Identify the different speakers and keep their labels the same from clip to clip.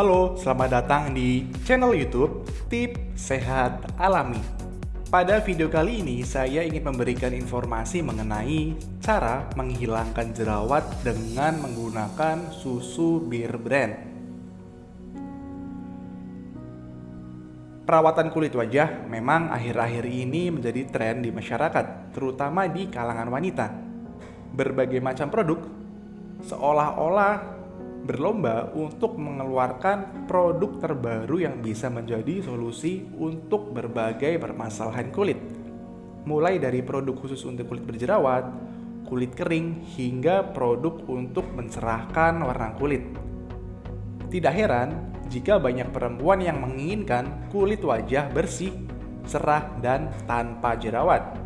Speaker 1: Halo, selamat datang di channel YouTube Tip Sehat Alami. Pada video kali ini, saya ingin memberikan informasi mengenai cara menghilangkan jerawat dengan menggunakan susu Bir Brand. Perawatan kulit wajah memang akhir-akhir ini menjadi tren di masyarakat, terutama di kalangan wanita. Berbagai macam produk seolah-olah berlomba untuk mengeluarkan produk terbaru yang bisa menjadi solusi untuk berbagai permasalahan kulit. Mulai dari produk khusus untuk kulit berjerawat, kulit kering, hingga produk untuk mencerahkan warna kulit. Tidak heran jika banyak perempuan yang menginginkan kulit wajah bersih, cerah, dan tanpa jerawat.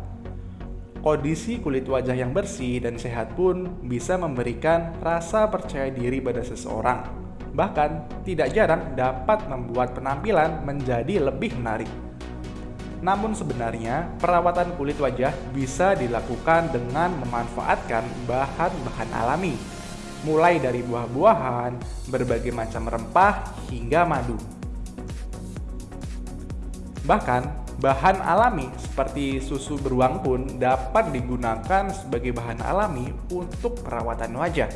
Speaker 1: Kondisi kulit wajah yang bersih dan sehat pun bisa memberikan rasa percaya diri pada seseorang. Bahkan, tidak jarang dapat membuat penampilan menjadi lebih menarik. Namun sebenarnya, perawatan kulit wajah bisa dilakukan dengan memanfaatkan bahan-bahan alami, mulai dari buah-buahan, berbagai macam rempah, hingga madu. Bahkan, Bahan alami seperti susu beruang pun dapat digunakan sebagai bahan alami untuk perawatan wajah.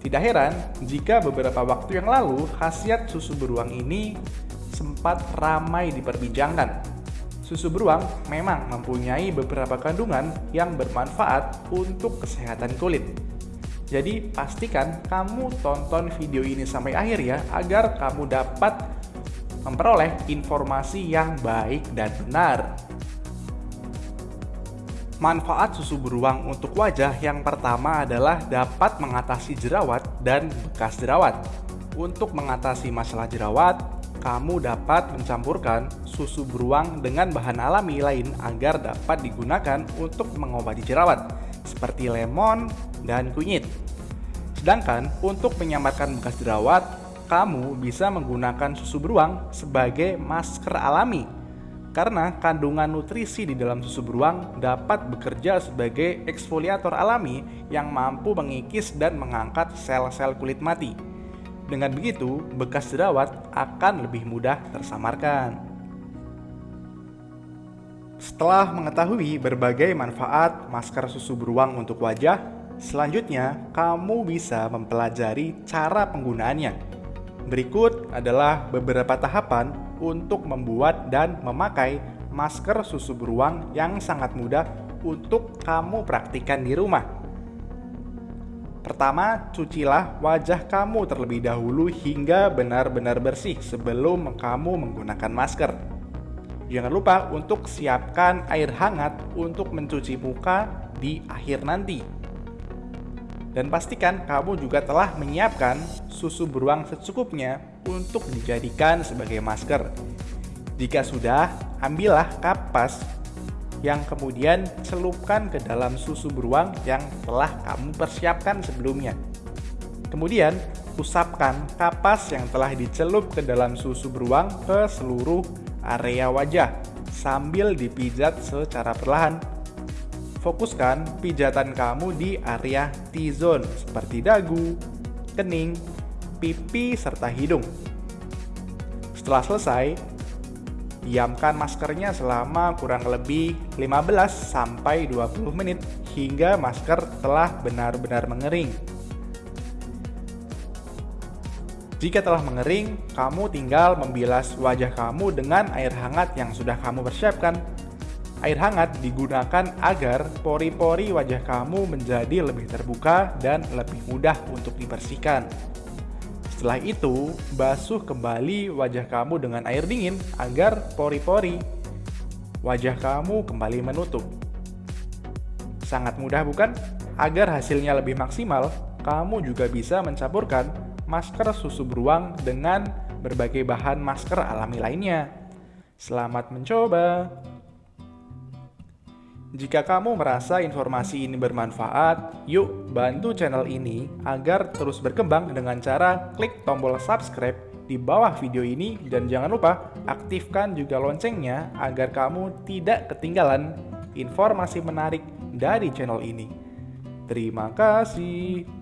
Speaker 1: Tidak heran jika beberapa waktu yang lalu khasiat susu beruang ini sempat ramai diperbincangkan. Susu beruang memang mempunyai beberapa kandungan yang bermanfaat untuk kesehatan kulit. Jadi pastikan kamu tonton video ini sampai akhir ya agar kamu dapat memperoleh informasi yang baik dan benar. Manfaat susu beruang untuk wajah yang pertama adalah dapat mengatasi jerawat dan bekas jerawat. Untuk mengatasi masalah jerawat, kamu dapat mencampurkan susu beruang dengan bahan alami lain agar dapat digunakan untuk mengobati jerawat, seperti lemon dan kunyit. Sedangkan untuk menyamarkan bekas jerawat, kamu bisa menggunakan susu beruang sebagai masker alami karena kandungan nutrisi di dalam susu beruang dapat bekerja sebagai eksfoliator alami yang mampu mengikis dan mengangkat sel-sel kulit mati. Dengan begitu, bekas jerawat akan lebih mudah tersamarkan. Setelah mengetahui berbagai manfaat masker susu beruang untuk wajah, selanjutnya kamu bisa mempelajari cara penggunaannya Berikut adalah beberapa tahapan untuk membuat dan memakai masker susu beruang yang sangat mudah untuk kamu praktikkan di rumah. Pertama, cucilah wajah kamu terlebih dahulu hingga benar-benar bersih sebelum kamu menggunakan masker. Jangan lupa untuk siapkan air hangat untuk mencuci muka di akhir nanti. Dan pastikan kamu juga telah menyiapkan susu beruang secukupnya untuk dijadikan sebagai masker. Jika sudah, ambillah kapas yang kemudian celupkan ke dalam susu beruang yang telah kamu persiapkan sebelumnya. Kemudian, usapkan kapas yang telah dicelup ke dalam susu beruang ke seluruh area wajah sambil dipijat secara perlahan Fokuskan pijatan kamu di area T-zone seperti dagu, kening, pipi, serta hidung. Setelah selesai, diamkan maskernya selama kurang lebih 15 20 menit hingga masker telah benar-benar mengering. Jika telah mengering, kamu tinggal membilas wajah kamu dengan air hangat yang sudah kamu persiapkan Air hangat digunakan agar pori-pori wajah kamu menjadi lebih terbuka dan lebih mudah untuk dibersihkan. Setelah itu, basuh kembali wajah kamu dengan air dingin agar pori-pori wajah kamu kembali menutup. Sangat mudah bukan? Agar hasilnya lebih maksimal, kamu juga bisa mencampurkan masker susu beruang dengan berbagai bahan masker alami lainnya. Selamat mencoba! Jika kamu merasa informasi ini bermanfaat, yuk bantu channel ini agar terus berkembang dengan cara klik tombol subscribe di bawah video ini dan jangan lupa aktifkan juga loncengnya agar kamu tidak ketinggalan informasi menarik dari channel ini. Terima kasih.